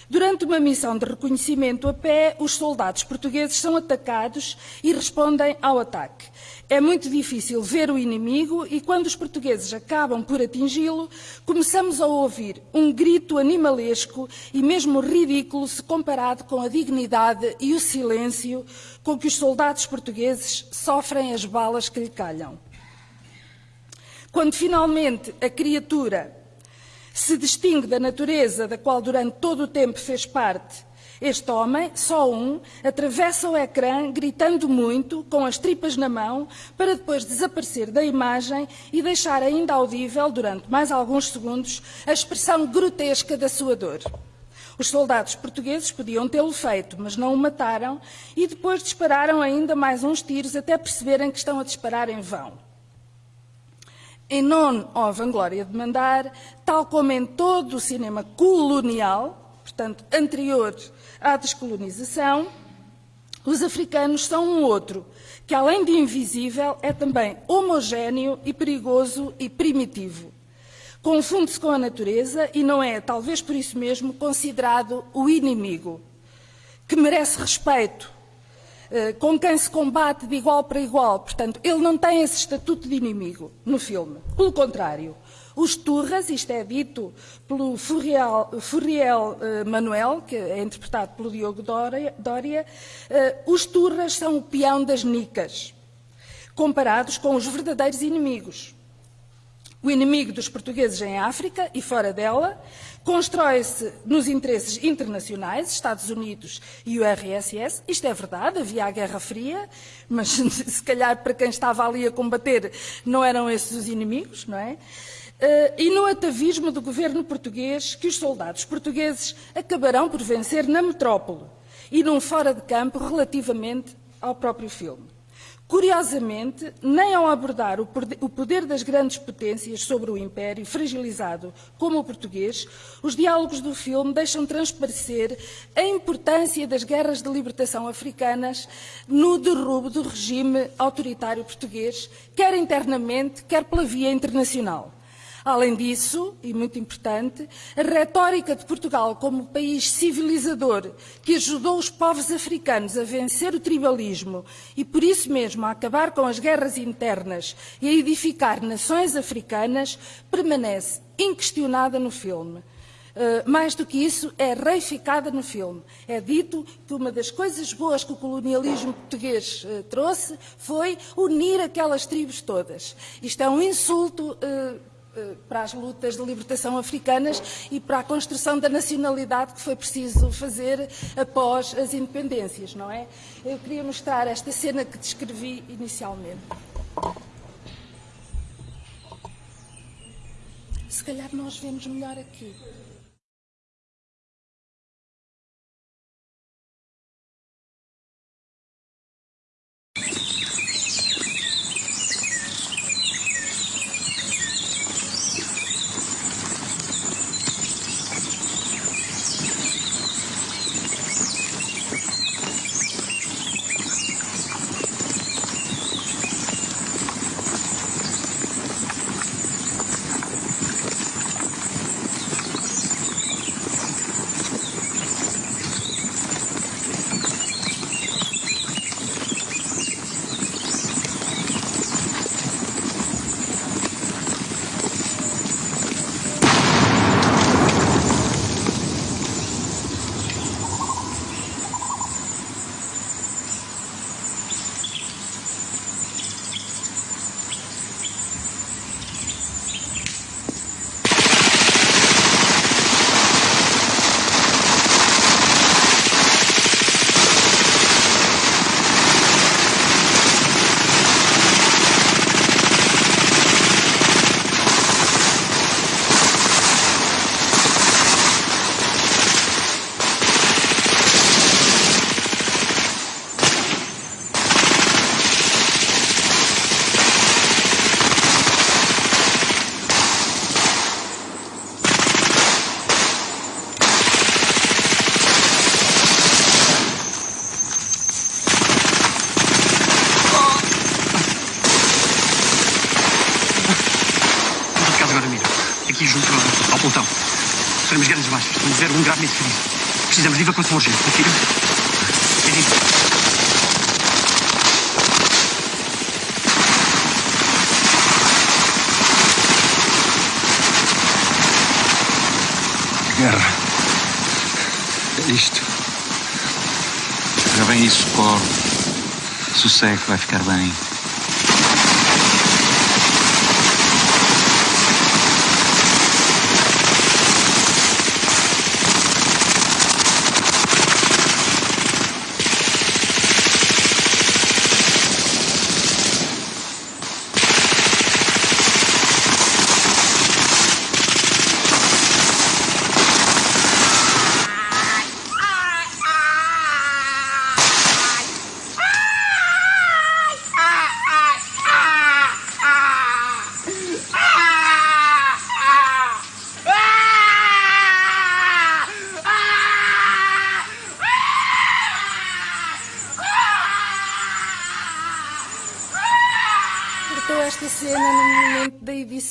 Durante uma missão de reconhecimento a pé, os soldados portugueses são atacados e respondem ao ataque. É muito difícil ver o inimigo e, quando os portugueses acabam por atingi-lo, começamos a ouvir um grito animalesco e mesmo ridículo se comparado com a dignidade e o silêncio com que os soldados portugueses sofrem as balas que lhe calham. Quando finalmente a criatura se distingue da natureza da qual durante todo o tempo fez parte, este homem, só um, atravessa o ecrã gritando muito, com as tripas na mão, para depois desaparecer da imagem e deixar ainda audível, durante mais alguns segundos, a expressão grotesca da sua dor. Os soldados portugueses podiam tê-lo feito, mas não o mataram e depois dispararam ainda mais uns tiros até perceberem que estão a disparar em vão. Em ou a Vanglória de Mandar, tal como em todo o cinema colonial, portanto, anterior à descolonização, os africanos são um outro, que além de invisível, é também homogéneo e perigoso e primitivo. Confunde-se com a natureza e não é, talvez por isso mesmo, considerado o inimigo, que merece respeito, eh, com quem se combate de igual para igual. Portanto, ele não tem esse estatuto de inimigo no filme. Pelo contrário, os Turras, isto é dito pelo Furriel, Furriel uh, Manuel, que é interpretado pelo Diogo Dória, uh, os Turras são o peão das nicas, comparados com os verdadeiros inimigos. O inimigo dos portugueses em África e fora dela constrói-se nos interesses internacionais, Estados Unidos e o RSS. Isto é verdade, havia a Guerra Fria, mas se calhar para quem estava ali a combater não eram esses os inimigos, não é? Uh, e no atavismo do governo português que os soldados portugueses acabarão por vencer na metrópole e num fora de campo relativamente ao próprio filme. Curiosamente, nem ao abordar o poder das grandes potências sobre o império, fragilizado como o português, os diálogos do filme deixam transparecer a importância das guerras de libertação africanas no derrubo do regime autoritário português, quer internamente, quer pela via internacional. Além disso, e muito importante, a retórica de Portugal como país civilizador que ajudou os povos africanos a vencer o tribalismo e, por isso mesmo, a acabar com as guerras internas e a edificar nações africanas, permanece inquestionada no filme. Uh, mais do que isso, é reificada no filme. É dito que uma das coisas boas que o colonialismo português uh, trouxe foi unir aquelas tribos todas. Isto é um insulto uh, para as lutas de libertação africanas e para a construção da nacionalidade que foi preciso fazer após as independências, não é? Eu queria mostrar esta cena que descrevi inicialmente. Se calhar nós vemos melhor aqui.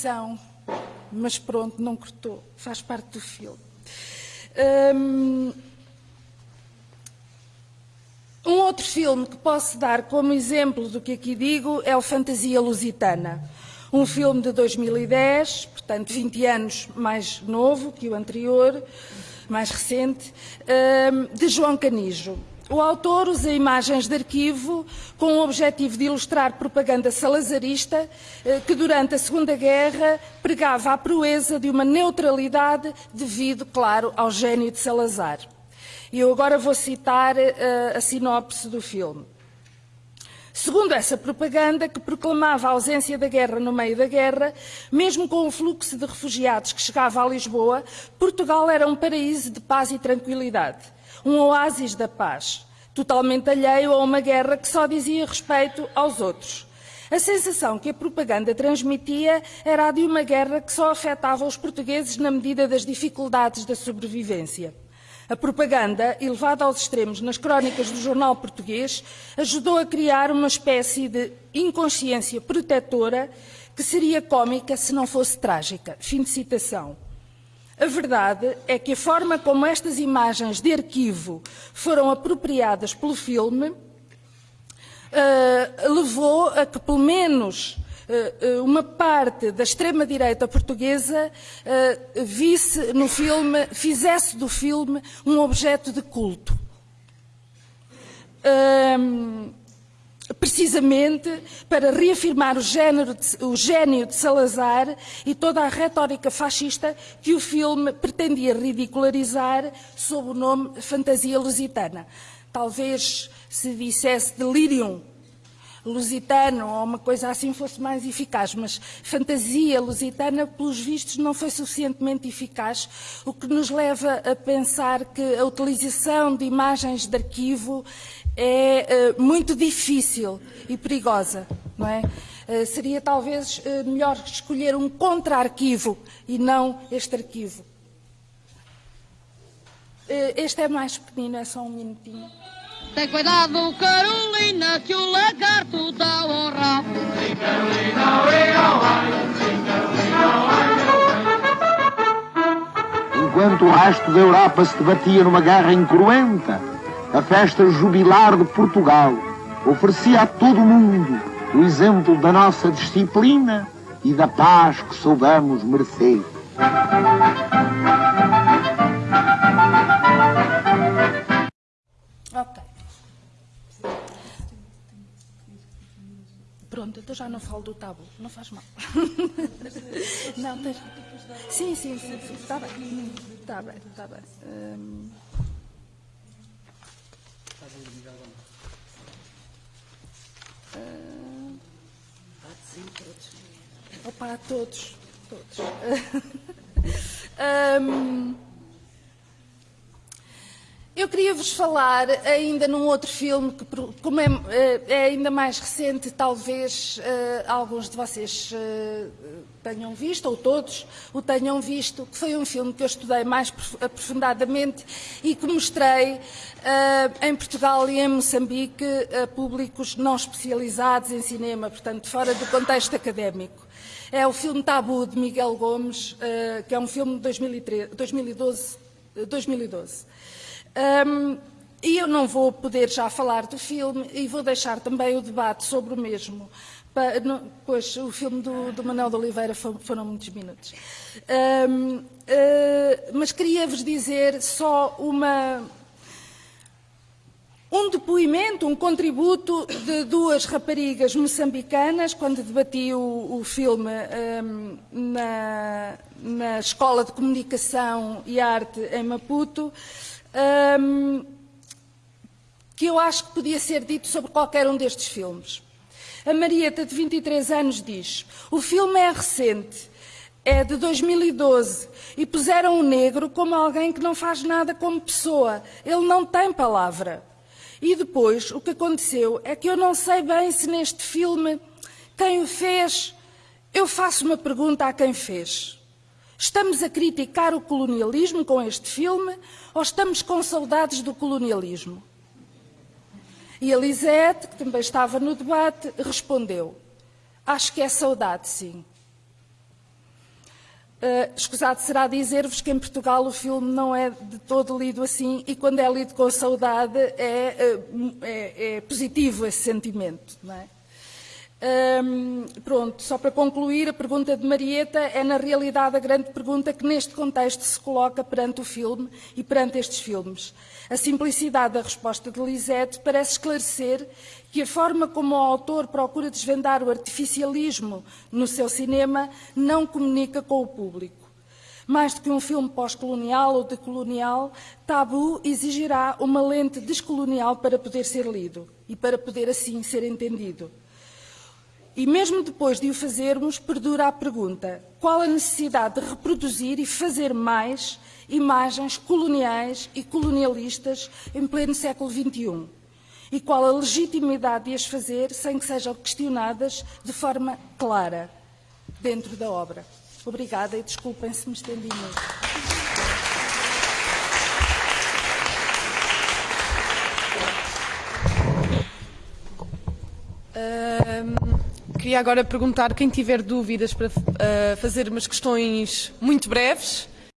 Edição, mas pronto, não cortou, faz parte do filme. Hum, Um outro filme que posso dar como exemplo do que aqui digo é o Fantasia Lusitana. Um filme de 2010, portanto 20 anos mais novo que o anterior, mais recente, hum, de João Canijo. O autor usa imagens de arquivo com o objetivo de ilustrar propaganda salazarista eh, que durante a Segunda Guerra pregava a proeza de uma neutralidade devido, claro, ao gênio de Salazar. E eu agora vou citar uh, a sinopse do filme. Segundo essa propaganda, que proclamava a ausência da guerra no meio da guerra, mesmo com o fluxo de refugiados que chegava a Lisboa, Portugal era um paraíso de paz e tranquilidade, um oásis da paz, totalmente alheio a uma guerra que só dizia respeito aos outros. A sensação que a propaganda transmitia era a de uma guerra que só afetava os portugueses na medida das dificuldades da sobrevivência. A propaganda, elevada aos extremos nas crónicas do jornal português, ajudou a criar uma espécie de inconsciência protetora que seria cômica se não fosse trágica. Fim de citação. A verdade é que a forma como estas imagens de arquivo foram apropriadas pelo filme uh, levou a que, pelo menos, uh, uma parte da extrema-direita portuguesa uh, visse no filme, fizesse do filme um objeto de culto. Precisamente para reafirmar o, género de, o gênio de Salazar e toda a retórica fascista que o filme pretendia ridicularizar sob o nome Fantasia Lusitana. Talvez se dissesse delirium lusitano ou uma coisa assim fosse mais eficaz, mas fantasia lusitana, pelos vistos, não foi suficientemente eficaz, o que nos leva a pensar que a utilização de imagens de arquivo é uh, muito difícil e perigosa, não é? Uh, seria talvez uh, melhor escolher um contra-arquivo e não este arquivo. Este é mais pequenino, é só um minutinho. Tem cuidado, Carolina, que o lagarto dá honra. Sim, Carolina, Sim, Carolina, Enquanto o resto da Europa se debatia numa guerra incruenta, a festa jubilar de Portugal oferecia a todo o mundo o exemplo da nossa disciplina e da paz que soubemos merecer. Ok. Pronto, então já não falo do tabu, não faz mal. não, tens... Sim, sim, sim, está bem. Está bem, está bem. Hum... Uh... Opa, todos, todos. um... Eu queria vos falar ainda num outro filme que, como é, é ainda mais recente, talvez uh, alguns de vocês uh, tenham visto, ou todos o tenham visto, que foi um filme que eu estudei mais aprofundadamente e que mostrei uh, em Portugal e em Moçambique a públicos não especializados em cinema, portanto, fora do contexto académico. É o filme Tabu, de Miguel Gomes, que é um filme de 2013, 2012 2012. Um, e eu não vou poder já falar do filme e vou deixar também o debate sobre o mesmo. Pois o filme do, do Manuel de Oliveira foram muitos minutos. Um, uh, mas queria-vos dizer só uma, um depoimento, um contributo de duas raparigas moçambicanas, quando debati o, o filme um, na, na, Escola de Comunicação e Arte em Maputo. Que eu acho que podia ser dito sobre qualquer um destes filmes. A Marieta, de 23 anos, diz: O filme é recente, é de 2012, e puseram o negro como alguém que não faz nada como pessoa. Ele não tem palavra. E depois, o que aconteceu é que eu não sei bem se neste filme quem o fez. Eu faço uma pergunta a quem fez. Estamos a criticar o colonialismo com este filme ou estamos com saudades do colonialismo? E a Lisete, que também estava no debate, respondeu: Acho que é saudade, sim. Uh, escusado será dizer-vos que em Portugal o filme não é de todo lido assim e quando é lido com saudade é, uh, é, é positivo esse sentimento. Não é? Um, pronto, só para concluir, a pergunta de Marieta é na realidade a grande pergunta que neste contexto se coloca perante o filme e perante estes filmes. A simplicidade da resposta de Lisette parece esclarecer que a forma como o autor procura desvendar o artificialismo no seu cinema não comunica com o público. Mais do que um filme pós-colonial ou decolonial, Tabu exigirá uma lente descolonial para poder ser lido e para poder assim ser entendido. E mesmo depois de o fazermos, perdura a pergunta: qual a necessidade de reproduzir e fazer mais imagens coloniais e colonialistas em pleno século XXI? E qual a legitimidade de as fazer sem que sejam questionadas de forma clara dentro da obra? Obrigada e desculpem se me estendi muito. Queria agora perguntar quem tiver dúvidas para uh, fazer umas questões muito breves.